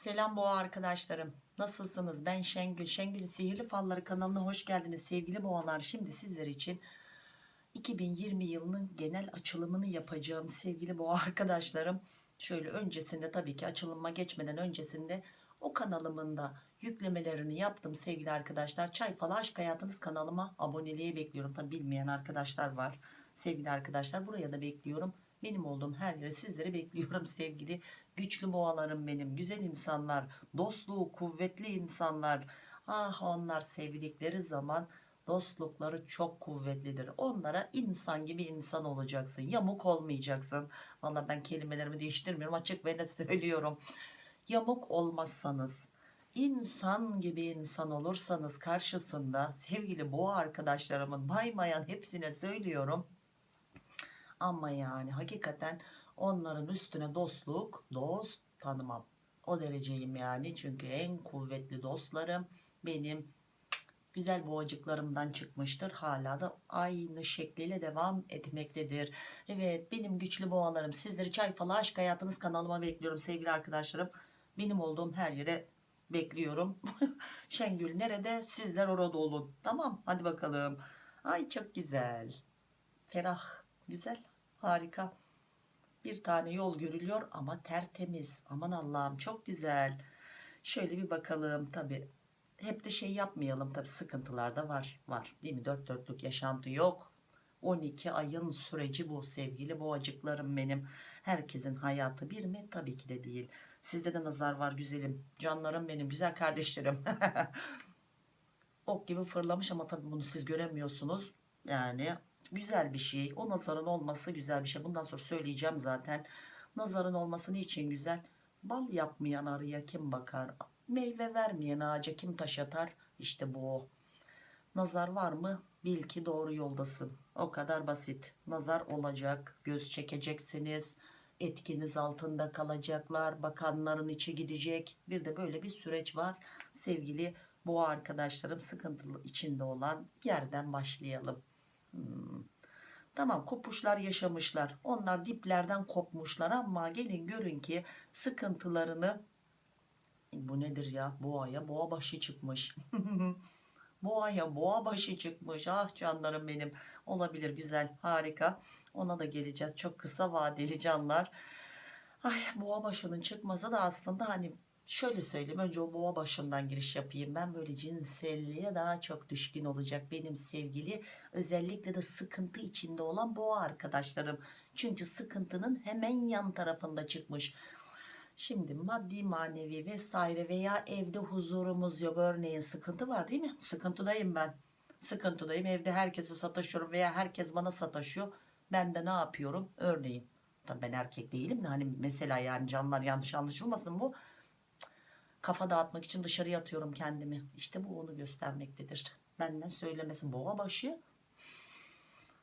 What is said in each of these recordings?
Selam boğa arkadaşlarım. Nasılsınız? Ben Şengül. Şengül'ün Sihirli Falları kanalına hoş geldiniz sevgili boğalar. Şimdi sizler için 2020 yılının genel açılımını yapacağım sevgili boğa arkadaşlarım. Şöyle öncesinde tabii ki açılıma geçmeden öncesinde o kanalımın yüklemelerini yaptım sevgili arkadaşlar. Çay Falı Aşk Hayatınız kanalıma aboneliğe bekliyorum. Tabi bilmeyen arkadaşlar var sevgili arkadaşlar. Buraya da bekliyorum. Benim olduğum her yere sizleri bekliyorum sevgili güçlü boğalarım benim. Güzel insanlar, dostluğu kuvvetli insanlar. Ah onlar sevdikleri zaman dostlukları çok kuvvetlidir. Onlara insan gibi insan olacaksın. Yamuk olmayacaksın. Valla ben kelimelerimi değiştirmiyorum. Açık ve net söylüyorum. Yamuk olmazsanız, insan gibi insan olursanız karşısında sevgili boğa arkadaşlarımın baymayan hepsine söylüyorum. Ama yani hakikaten onların üstüne dostluk, dost tanımam. O dereceyim yani. Çünkü en kuvvetli dostlarım benim güzel boğacıklarımdan çıkmıştır. Hala da aynı şekliyle devam etmektedir. Evet benim güçlü boğalarım sizleri çay falı aşk hayatınız kanalıma bekliyorum sevgili arkadaşlarım. Benim olduğum her yere bekliyorum. Şengül nerede? Sizler orada olun. Tamam hadi bakalım. Ay çok güzel. Ferah. Güzel. Harika. Bir tane yol görülüyor ama tertemiz. Aman Allah'ım çok güzel. Şöyle bir bakalım tabi. Hep de şey yapmayalım tabi sıkıntılar da var. Var değil mi? Dört dörtlük yaşantı yok. 12 ayın süreci bu sevgili boğacıklarım benim. Herkesin hayatı bir mi? Tabii ki de değil. Sizde de nazar var güzelim. Canlarım benim güzel kardeşlerim. ok gibi fırlamış ama tabii bunu siz göremiyorsunuz. Yani güzel bir şey. O nazarın olması güzel bir şey. Bundan sonra söyleyeceğim zaten. Nazarın olması niçin güzel? Bal yapmayan arıya kim bakar? Meyve vermeyen ağaca kim taş atar? İşte bu o. Nazar var mı? Bil ki doğru yoldasın. O kadar basit. Nazar olacak. Göz çekeceksiniz. Etkiniz altında kalacaklar. Bakanların içi gidecek. Bir de böyle bir süreç var. Sevgili boğa arkadaşlarım sıkıntılı içinde olan yerden başlayalım. Hmm. Tamam kopuşlar yaşamışlar. Onlar diplerden kopmuşlar ama gelin görün ki sıkıntılarını bu nedir ya boğaya boğa başı çıkmış. boğaya boğa başı çıkmış. Ah canlarım benim. Olabilir güzel harika. Ona da geleceğiz. Çok kısa vadeli canlar. Ay boğa başının çıkması da aslında hani şöyle söyleyeyim önce o boğa başından giriş yapayım ben. Böyle cinselliğe daha çok düşkün olacak benim sevgili özellikle de sıkıntı içinde olan boğa arkadaşlarım. Çünkü sıkıntının hemen yan tarafında çıkmış. Şimdi maddi manevi vesaire veya evde huzurumuz yok. Örneğin sıkıntı var değil mi? Sıkıntıdayım ben. Sıkıntıdayım. Evde herkese sataşıyorum veya herkes bana sataşıyor. Ben de ne yapıyorum? Örneğin Tabii ben erkek değilim de hani mesela yani canlar yanlış anlaşılmasın bu kafa dağıtmak için dışarıya atıyorum kendimi. İşte bu onu göstermektedir. Benden söylemesin boğa başı.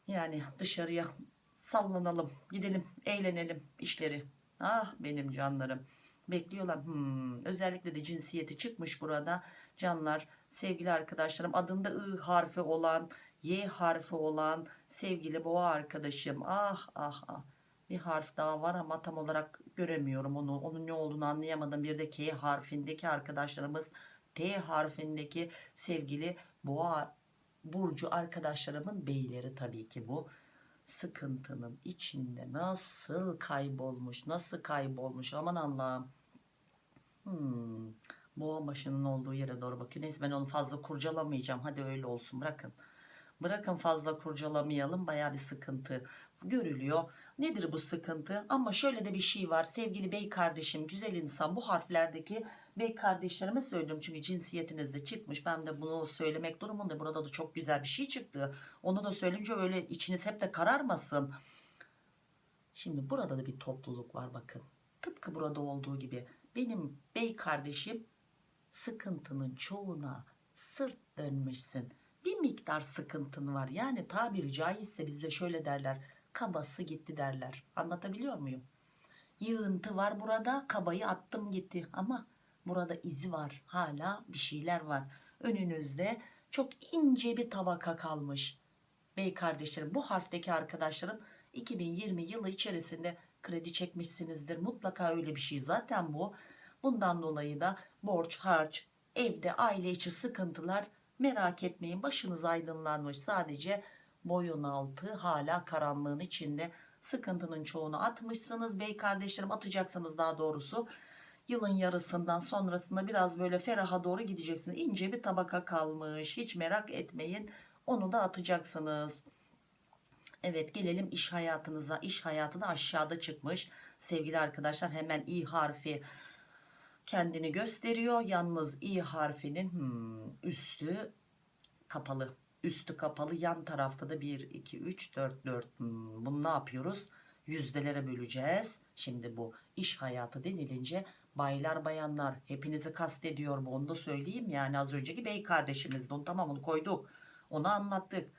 Yani dışarıya sallanalım, gidelim, eğlenelim işleri. Ah benim canlarım. Bekliyorlar. Hmm, özellikle de cinsiyeti çıkmış burada. Canlar, sevgili arkadaşlarım adında I harfi olan, Y harfi olan sevgili boğa arkadaşım. Ah ah ah bir harf daha var ama tam olarak göremiyorum onu. Onun ne olduğunu anlayamadım. Bir de K harfindeki arkadaşlarımız T harfindeki sevgili boğa burcu arkadaşlarımın beyleri tabii ki bu. Sıkıntının içinde nasıl kaybolmuş nasıl kaybolmuş? Aman Allah'ım. Hmm, boğa başının olduğu yere doğru bakıyor. Neyse ben onu fazla kurcalamayacağım. Hadi öyle olsun bırakın bırakın fazla kurcalamayalım baya bir sıkıntı görülüyor. Nedir bu sıkıntı? Ama şöyle de bir şey var. Sevgili bey kardeşim güzel insan bu harflerdeki bey kardeşlerime söylüyorum çünkü cinsiyetinizde çıkmış. Ben de bunu söylemek durumunda burada da çok güzel bir şey çıktı. Onu da söyleyince öyle içiniz hep de kararmasın. Şimdi burada da bir topluluk var bakın. Tıpkı burada olduğu gibi. Benim bey kardeşim sıkıntının çoğuna sırt dönmüşsün bir miktar sıkıntın var. Yani tabiri caizse bize şöyle derler kabası gitti derler. Anlatabiliyor muyum? Yığıntı var burada kabayı attım gitti. Ama burada izi var hala bir şeyler var. Önünüzde çok ince bir tabaka kalmış. Bey kardeşlerim bu harfteki arkadaşlarım 2020 yılı içerisinde kredi çekmişsinizdir. Mutlaka öyle bir şey. Zaten bu Bundan dolayı da borç, harç, evde aile içi sıkıntılar merak etmeyin. Başınız aydınlanmış sadece boyun altı hala karanlığın içinde sıkıntının çoğunu atmışsınız. Bey kardeşlerim atacaksınız daha doğrusu. Yılın yarısından sonrasında biraz böyle feraha doğru gideceksiniz. İnce bir tabaka kalmış. Hiç merak etmeyin. Onu da atacaksınız. Evet gelelim iş hayatınıza. İş hayatı da aşağıda çıkmış. Sevgili arkadaşlar hemen i harfi kendini gösteriyor. Yalnız i harfinin hmm, üstü kapalı. Üstü kapalı yan tarafta da 1, 2, 3, 4, 4. Hmm, bunu ne yapıyoruz? Yüzdelere böleceğiz. Şimdi bu iş hayatı denilince baylar bayanlar hepinizi kastediyor bu onu da söyleyeyim. Yani az önceki bey kardeşimizdi onu tamam onu koyduk. Onu anlattık.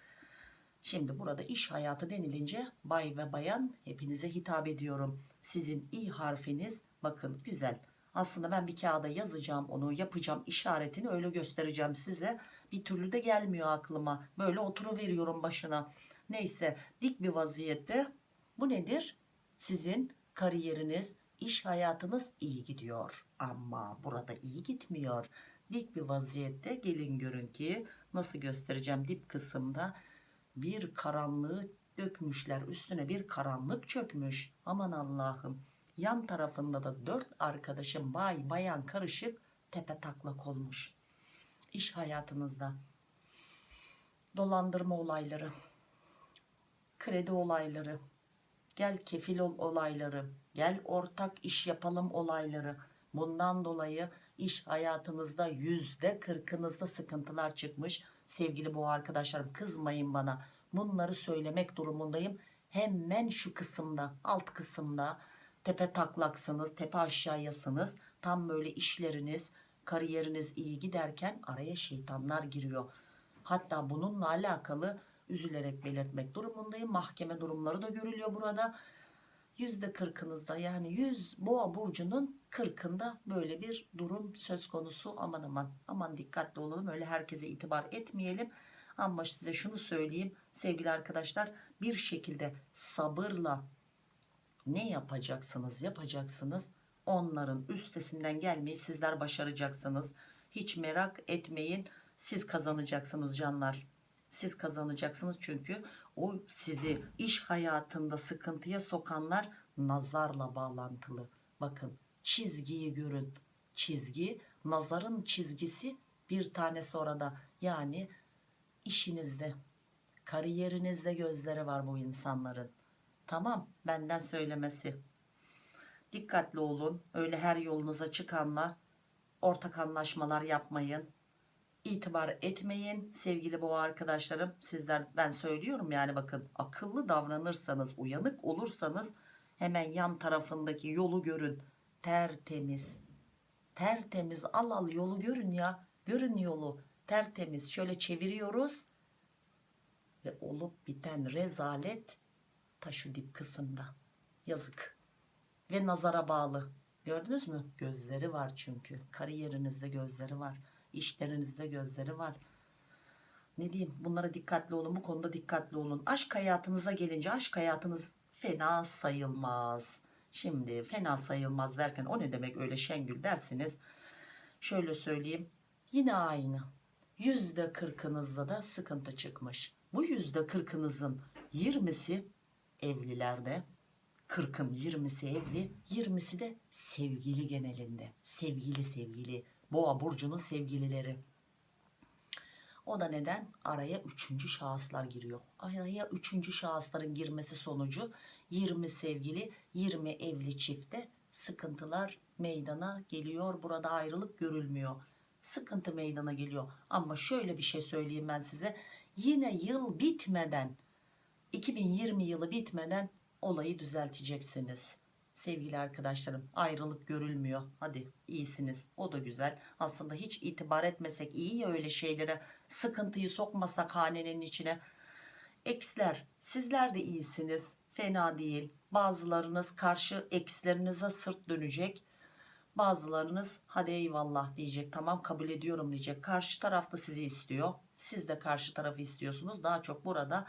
Şimdi burada iş hayatı denilince bay ve bayan hepinize hitap ediyorum. Sizin i harfiniz bakın güzel. Aslında ben bir kağıda yazacağım onu yapacağım işaretini öyle göstereceğim size. Bir türlü de gelmiyor aklıma. Böyle oturuveriyorum başına. Neyse dik bir vaziyette bu nedir? Sizin kariyeriniz, iş hayatınız iyi gidiyor. Ama burada iyi gitmiyor. Dik bir vaziyette gelin görün ki nasıl göstereceğim dip kısımda bir karanlığı dökmüşler üstüne bir karanlık çökmüş aman Allah'ım yan tarafında da dört arkadaşım bay bayan karışık tepe taklak olmuş. İş hayatınızda dolandırma olayları kredi olayları gel kefil ol olayları gel ortak iş yapalım olayları. Bundan dolayı iş hayatınızda yüzde kırkınızda sıkıntılar çıkmış. Sevgili bu arkadaşlarım kızmayın bana. Bunları söylemek durumundayım. Hemen şu kısımda alt kısımda tepe taklaksınız tepe aşağıyasınız. Tam böyle işleriniz kariyeriniz iyi giderken araya şeytanlar giriyor. Hatta bununla alakalı üzülerek belirtmek durumundayım. Mahkeme durumları da görülüyor burada. Yüzde kırkınızda yani 100 boğa burcunun kırkında böyle bir durum söz konusu. Aman aman aman dikkatli olalım öyle herkese itibar etmeyelim. Ama size şunu söyleyeyim sevgili arkadaşlar bir şekilde sabırla ne yapacaksınız yapacaksınız? Onların üstesinden gelmeyi sizler başaracaksınız. Hiç merak etmeyin. Siz kazanacaksınız canlar. Siz kazanacaksınız çünkü o sizi iş hayatında sıkıntıya sokanlar nazarla bağlantılı. Bakın çizgiyi görün. Çizgi nazarın çizgisi bir tanesi orada. Yani işinizde kariyerinizde gözleri var bu insanların tamam benden söylemesi. Dikkatli olun öyle her yolunuza çıkanla ortak anlaşmalar yapmayın. İtibar etmeyin. Sevgili boğa arkadaşlarım sizler ben söylüyorum yani bakın akıllı davranırsanız uyanık olursanız hemen yan tarafındaki yolu görün. Tertemiz. Tertemiz al al yolu görün ya. Görün yolu. Tertemiz. Şöyle çeviriyoruz. Ve olup biten rezalet ta şu dip kısımda. Yazık. Ve nazara bağlı. Gördünüz mü? Gözleri var çünkü. Kariyerinizde gözleri var. İşlerinizde gözleri var. Ne diyeyim? Bunlara dikkatli olun. Bu konuda dikkatli olun. Aşk hayatınıza gelince aşk hayatınız fena sayılmaz. Şimdi fena sayılmaz derken o ne demek öyle Şengül dersiniz? Şöyle söyleyeyim. Yine aynı. Yüzde kırkınızda da sıkıntı çıkmış. Bu yüzde kırkınızın yirmisi evlilerde 40'ın 20'si evli 20'si de sevgili genelinde. Sevgili sevgili. Boğa burcunun sevgilileri. O da neden? Araya üçüncü şahıslar giriyor. Araya üçüncü şahısların girmesi sonucu 20 sevgili 20 evli çifte sıkıntılar meydana geliyor. Burada ayrılık görülmüyor. Sıkıntı meydana geliyor. Ama şöyle bir şey söyleyeyim ben size. Yine yıl bitmeden 2020 yılı bitmeden olayı düzelteceksiniz. Sevgili arkadaşlarım ayrılık görülmüyor. Hadi iyisiniz. O da güzel. Aslında hiç itibar etmesek iyi ya öyle şeylere. Sıkıntıyı sokmasak hanenin içine. Eksler sizler de iyisiniz. Fena değil. Bazılarınız karşı ekslerinize sırt dönecek. Bazılarınız hadi eyvallah diyecek. Tamam kabul ediyorum diyecek. Karşı tarafta sizi istiyor. Siz de karşı tarafı istiyorsunuz. Daha çok burada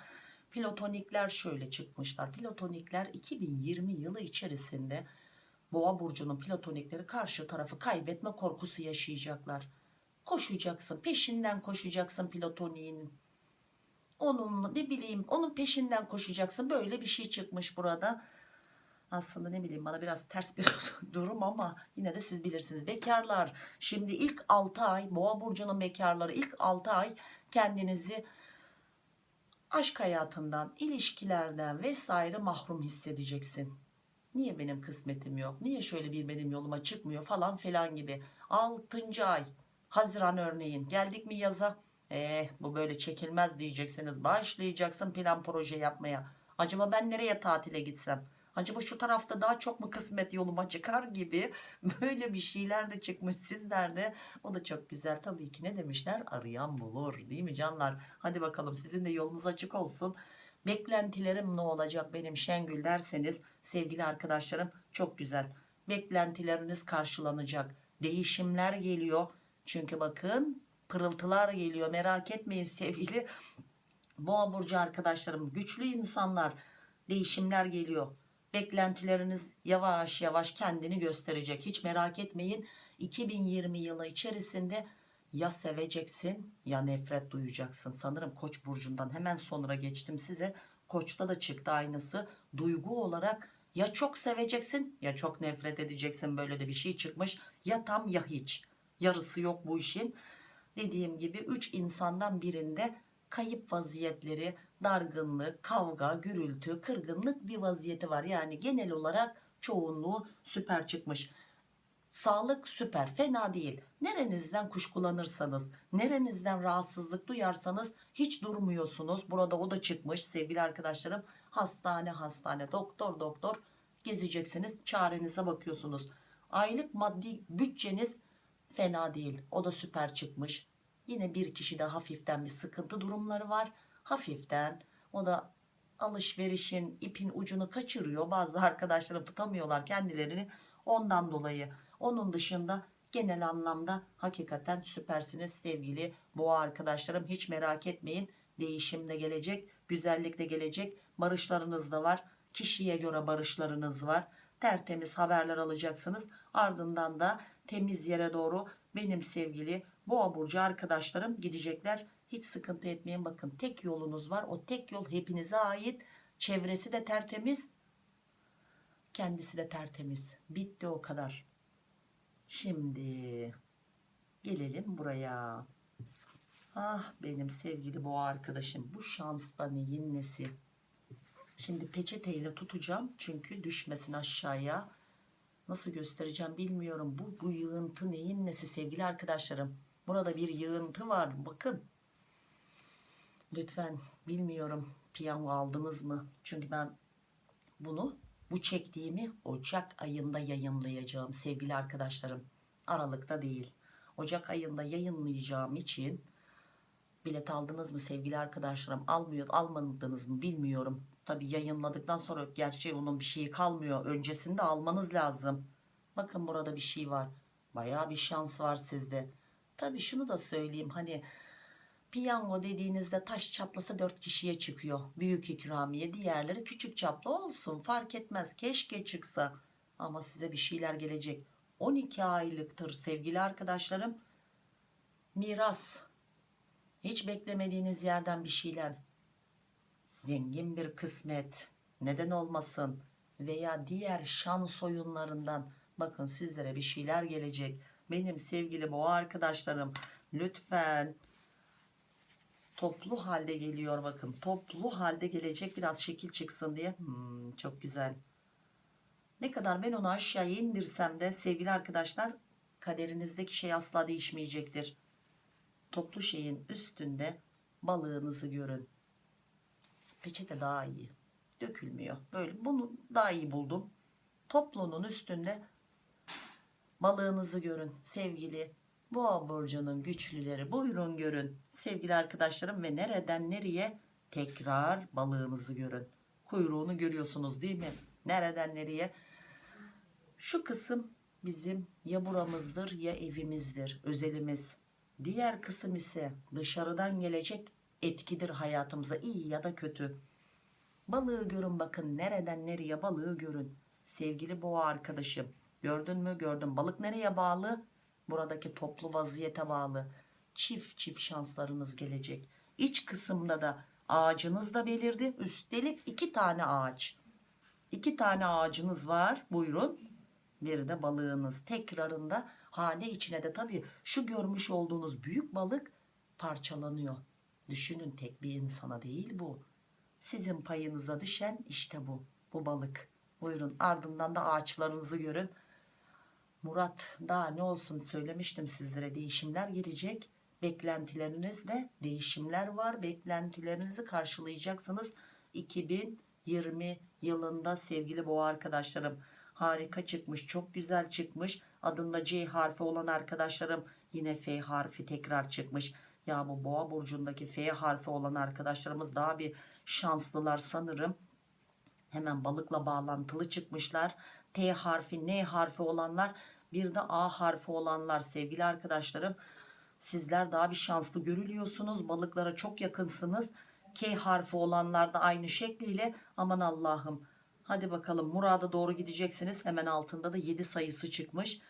Platonikler şöyle çıkmışlar. Platonikler 2020 yılı içerisinde Boğa burcunun platonikleri karşı tarafı kaybetme korkusu yaşayacaklar. Koşacaksın peşinden koşacaksın platoniğinin. Onun ne bileyim onun peşinden koşacaksın böyle bir şey çıkmış burada. Aslında ne bileyim bana biraz ters bir durum ama yine de siz bilirsiniz. Bekarlar şimdi ilk 6 ay boğa burcunun bekarları ilk 6 ay kendinizi aşk hayatından, ilişkilerden vesaire mahrum hissedeceksin. Niye benim kısmetim yok? Niye şöyle bir benim yoluma çıkmıyor falan filan gibi. 6. ay Haziran örneğin geldik mi yaza? Eh bu böyle çekilmez diyeceksiniz. Başlayacaksın plan proje yapmaya. Acaba ben nereye tatile gitsem? Acaba şu tarafta daha çok mu kısmet yoluma çıkar gibi böyle bir şeyler de çıkmış sizlerde. O da çok güzel tabii ki ne demişler? Arayan bulur değil mi canlar? Hadi bakalım sizin de yolunuz açık olsun. Beklentilerim ne olacak benim Şengül derseniz sevgili arkadaşlarım çok güzel. Beklentileriniz karşılanacak. Değişimler geliyor. Çünkü bakın pırıltılar geliyor merak etmeyin sevgili boğa burcu arkadaşlarım güçlü insanlar değişimler geliyor beklentileriniz yavaş yavaş kendini gösterecek. Hiç merak etmeyin. 2020 yılı içerisinde ya seveceksin ya nefret duyacaksın. Sanırım koç burcundan hemen sonra geçtim size. Koçta da çıktı aynısı. Duygu olarak ya çok seveceksin ya çok nefret edeceksin. Böyle de bir şey çıkmış. Ya tam ya hiç. Yarısı yok bu işin. Dediğim gibi 3 insandan birinde kayıp vaziyetleri, dargınlık, kavga, gürültü, kırgınlık bir vaziyeti var. Yani genel olarak çoğunluğu süper çıkmış. Sağlık süper, fena değil. Nerenizden kuşkulanırsanız, nerenizden rahatsızlık duyarsanız hiç durmuyorsunuz. Burada o da çıkmış sevgili arkadaşlarım. Hastane, hastane, doktor, doktor gezeceksiniz. Çarenize bakıyorsunuz. Aylık maddi bütçeniz fena değil. O da süper çıkmış. Yine bir kişi de hafiften bir sıkıntı durumları var. Hafiften o da alışverişin ipin ucunu kaçırıyor. Bazı arkadaşlarım tutamıyorlar kendilerini ondan dolayı. Onun dışında genel anlamda hakikaten süpersiniz sevgili boğa arkadaşlarım. Hiç merak etmeyin. Değişim de gelecek, güzellik de gelecek. Barışlarınız da var. Kişiye göre barışlarınız var. Tertemiz haberler alacaksınız. Ardından da temiz yere doğru benim sevgili boğa burcu arkadaşlarım gidecekler. Hiç sıkıntı etmeyin bakın tek yolunuz var. O tek yol hepinize ait. Çevresi de tertemiz. Kendisi de tertemiz. Bitti o kadar. Şimdi gelelim buraya. Ah benim sevgili boğa arkadaşım bu şansla neyin nesi? Şimdi peçeteyle tutacağım çünkü düşmesin aşağıya. Nasıl göstereceğim bilmiyorum. Bu, bu yığıntı neyin nesi sevgili arkadaşlarım? Burada bir yığıntı var. Bakın. Lütfen bilmiyorum piyango aldınız mı? Çünkü ben bunu bu çektiğimi Ocak ayında yayınlayacağım sevgili arkadaşlarım. Aralıkta değil. Ocak ayında yayınlayacağım için bilet aldınız mı sevgili arkadaşlarım? Almıyor, almadınız mı bilmiyorum. Tabi yayınladıktan sonra gerçi onun bir şeyi kalmıyor. Öncesinde almanız lazım. Bakın burada bir şey var. Baya bir şans var sizde. Tabi şunu da söyleyeyim hani piyango dediğinizde taş çatlasa 4 kişiye çıkıyor. Büyük ikramiye diğerleri küçük çaplı olsun fark etmez keşke çıksa. Ama size bir şeyler gelecek. 12 aylıktır sevgili arkadaşlarım. Miras. Hiç beklemediğiniz yerden bir şeyler. Zengin bir kısmet. Neden olmasın? Veya diğer şans oyunlarından. Bakın sizlere bir şeyler gelecek benim sevgili boğa arkadaşlarım lütfen toplu halde geliyor bakın. Toplu halde gelecek biraz şekil çıksın diye. Hmm, çok güzel. Ne kadar ben onu aşağıya indirsem de sevgili arkadaşlar kaderinizdeki şey asla değişmeyecektir. Toplu şeyin üstünde balığınızı görün. Peçete daha iyi dökülmüyor. Böyle bunu daha iyi buldum. Toplunun üstünde balığınızı görün sevgili boğa burcunun güçlüleri. Buyurun görün sevgili arkadaşlarım ve nereden nereye tekrar balığınızı görün. Kuyruğunu görüyorsunuz değil mi? Nereden nereye? Şu kısım bizim ya buramızdır ya evimizdir özelimiz. Diğer kısım ise dışarıdan gelecek etkidir hayatımıza iyi ya da kötü. Balığı görün bakın nereden nereye balığı görün. Sevgili boğa arkadaşım Gördün mü? Gördüm. Balık nereye bağlı? Buradaki toplu vaziyete bağlı. Çift çift şanslarınız gelecek. İç kısımda da ağacınız da belirdi. Üstelik iki tane ağaç. İki tane ağacınız var. Buyurun. Bir de balığınız. Tekrarında hane içine de tabii şu görmüş olduğunuz büyük balık parçalanıyor. Düşünün tek bir insana değil bu. Sizin payınıza düşen işte bu. Bu balık. Buyurun ardından da ağaçlarınızı görün. Murat daha ne olsun söylemiştim sizlere değişimler gelecek. Beklentilerinizde değişimler var. Beklentilerinizi karşılayacaksınız. 2020 yılında sevgili boğa arkadaşlarım harika çıkmış çok güzel çıkmış adında C harfi olan arkadaşlarım yine F harfi tekrar çıkmış ya bu boğa burcundaki F harfi olan arkadaşlarımız daha bir şanslılar sanırım hemen balıkla bağlantılı çıkmışlar T harfi N harfi olanlar bir de A harfi olanlar. Sevgili arkadaşlarım sizler daha bir şanslı görülüyorsunuz. Balıklara çok yakınsınız. K harfi olanlar da aynı şekliyle. Aman Allah'ım. Hadi bakalım murada doğru gideceksiniz. Hemen altında da 7 sayısı çıkmış.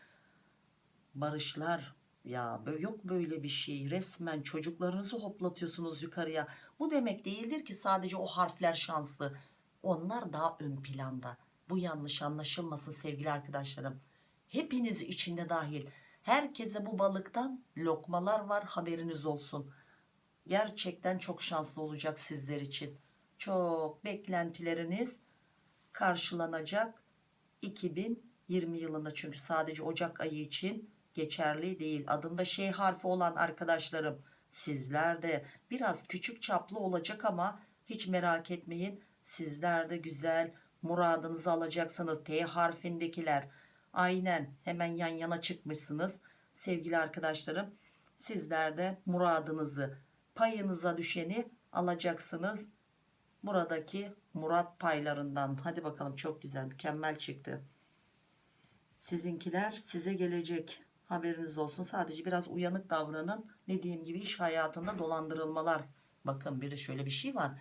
Barışlar. Ya yok böyle bir şey. Resmen çocuklarınızı hoplatıyorsunuz yukarıya. Bu demek değildir ki sadece o harfler şanslı. Onlar daha ön planda bu yanlış anlaşılmasın sevgili arkadaşlarım. Hepiniz içinde dahil. Herkese bu balıktan lokmalar var haberiniz olsun. Gerçekten çok şanslı olacak sizler için. Çok beklentileriniz karşılanacak 2020 yılında. Çünkü sadece Ocak ayı için geçerli değil. Adında şey harfi olan arkadaşlarım sizler de biraz küçük çaplı olacak ama hiç merak etmeyin. Sizler de güzel muradınızı alacaksınız. T harfindekiler aynen hemen yan yana çıkmışsınız. Sevgili arkadaşlarım sizler de muradınızı payınıza düşeni alacaksınız. Buradaki Murat paylarından. Hadi bakalım çok güzel mükemmel çıktı. Sizinkiler size gelecek. Haberiniz olsun. Sadece biraz uyanık davranın. Dediğim gibi iş hayatında dolandırılmalar. Bakın bir de şöyle bir şey var.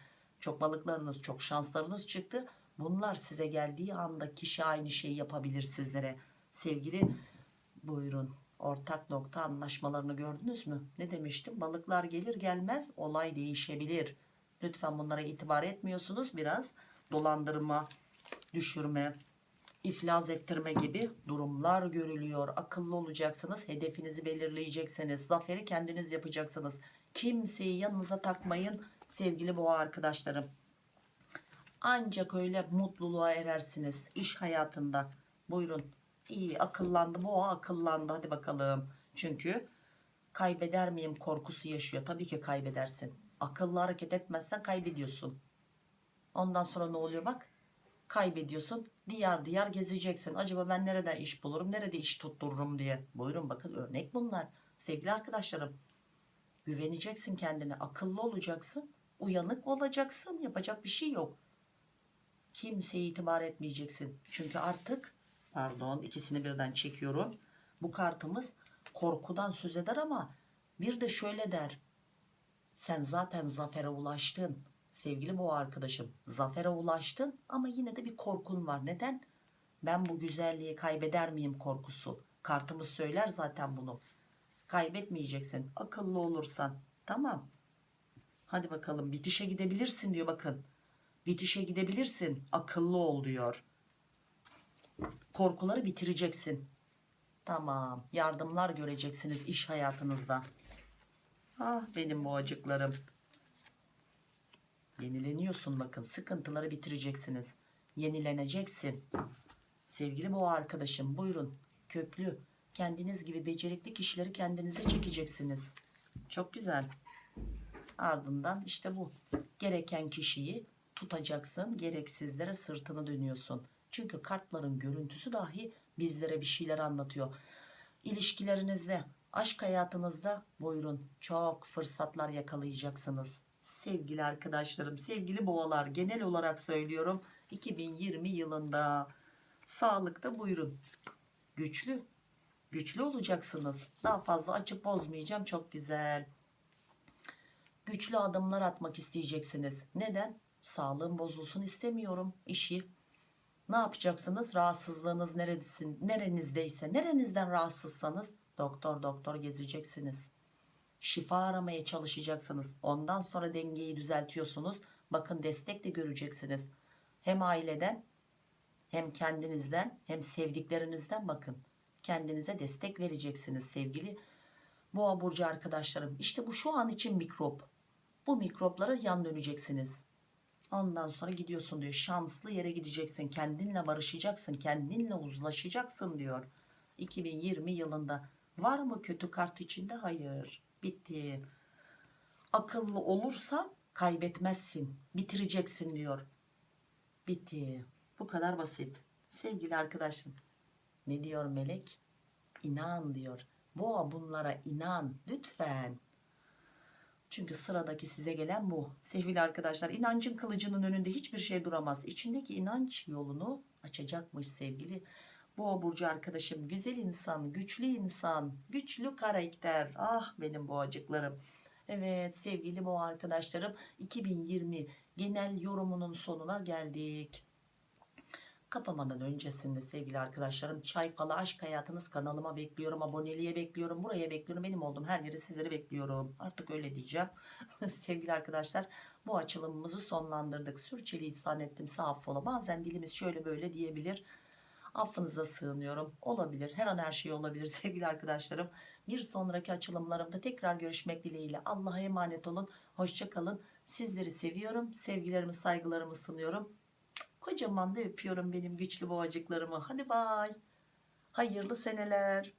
Çok balıklarınız, çok şanslarınız çıktı. Bunlar size geldiği anda kişi aynı şeyi yapabilir sizlere. Sevgili buyurun. Ortak nokta anlaşmalarını gördünüz mü? Ne demiştim? Balıklar gelir gelmez olay değişebilir. Lütfen bunlara itibar etmiyorsunuz. Biraz dolandırma, düşürme, iflas ettirme gibi durumlar görülüyor. Akıllı olacaksınız. Hedefinizi belirleyeceksiniz. Zaferi kendiniz yapacaksınız. Kimseyi yanınıza takmayın sevgili boğa arkadaşlarım. Ancak öyle mutluluğa erersiniz iş hayatında. Buyurun. İyi akıllandı boğa akıllandı hadi bakalım. Çünkü kaybeder miyim korkusu yaşıyor. Tabii ki kaybedersin. Akıllı hareket etmezsen kaybediyorsun. Ondan sonra ne oluyor bak kaybediyorsun diyar diyar gezeceksin acaba ben nereden iş bulurum nerede iş tuttururum diye buyurun bakın örnek bunlar sevgili arkadaşlarım güveneceksin kendine akıllı olacaksın uyanık olacaksın yapacak bir şey yok kimseye itibar etmeyeceksin. Çünkü artık pardon ikisini birden çekiyorum. Bu kartımız korkudan söz eder ama bir de şöyle der. Sen zaten zafere ulaştın. Sevgili boğa arkadaşım zafere ulaştın ama yine de bir korkun var. Neden? Ben bu güzelliği kaybeder miyim korkusu. Kartımız söyler zaten bunu. Kaybetmeyeceksin akıllı olursan. Tamam. Hadi bakalım bitişe gidebilirsin diyor bakın bitişe gidebilirsin. Akıllı ol diyor. Korkuları bitireceksin. Tamam. Yardımlar göreceksiniz iş hayatınızda. Ah benim boğacıklarım yenileniyorsun bakın. Sıkıntıları bitireceksiniz. Yenileneceksin. Sevgili boğa arkadaşım buyurun. Köklü kendiniz gibi becerikli kişileri kendinize çekeceksiniz. Çok güzel. Ardından işte bu. Gereken kişiyi tutacaksın gereksizlere sırtını dönüyorsun. Çünkü kartların görüntüsü dahi bizlere bir şeyler anlatıyor. İlişkilerinizde aşk hayatınızda buyurun çok fırsatlar yakalayacaksınız. Sevgili arkadaşlarım sevgili boğalar genel olarak söylüyorum 2020 yılında. Sağlıkta buyurun. Güçlü güçlü olacaksınız. Daha fazla açıp bozmayacağım çok güzel. Güçlü adımlar atmak isteyeceksiniz. Neden sağlığım bozulsun istemiyorum işi Ne yapacaksınız? Rahatsızlığınız neredesin, nerenizdeyse, nerenizden rahatsızsanız doktor doktor gezeceksiniz. Şifa aramaya çalışacaksınız. Ondan sonra dengeyi düzeltiyorsunuz. Bakın destek de göreceksiniz. Hem aileden hem kendinizden hem sevdiklerinizden bakın. Kendinize destek vereceksiniz sevgili boğa burcu arkadaşlarım. İşte bu şu an için mikrop. Bu mikroplara yan döneceksiniz. Ondan sonra gidiyorsun diyor. Şanslı yere gideceksin. Kendinle barışacaksın. Kendinle uzlaşacaksın diyor. 2020 yılında. Var mı kötü kart içinde? Hayır. Bitti. Akıllı olursan kaybetmezsin. Bitireceksin diyor. Bitti. Bu kadar basit. Sevgili arkadaşım. Ne diyor melek? İnan diyor. Boğa bunlara inan lütfen. Çünkü sıradaki size gelen bu. Sevgili arkadaşlar inancın kılıcının önünde hiçbir şey duramaz. İçindeki inanç yolunu açacakmış sevgili Boğa burcu arkadaşım. Güzel insan, güçlü insan, güçlü karakter. Ah benim boğacıklarım. Evet sevgili boğa arkadaşlarım 2020 genel yorumunun sonuna geldik. Kapamadan öncesinde sevgili arkadaşlarım çay falı aşk hayatınız kanalıma bekliyorum. Aboneliğe bekliyorum. Buraya bekliyorum. Benim olduğum her yere sizleri bekliyorum. Artık öyle diyeceğim. sevgili arkadaşlar bu açılımımızı sonlandırdık. Sürçülisan ettim sağ affola. Bazen dilimiz şöyle böyle diyebilir. Affınıza sığınıyorum. Olabilir. Her an her şey olabilir sevgili arkadaşlarım. Bir sonraki açılımlarımda tekrar görüşmek dileğiyle. Allah'a emanet olun. Hoşça kalın. Sizleri seviyorum. Sevgilerimi, saygılarımı sunuyorum. Kocaman da öpüyorum benim güçlü boğacıklarımı. Hadi bay. Hayırlı seneler.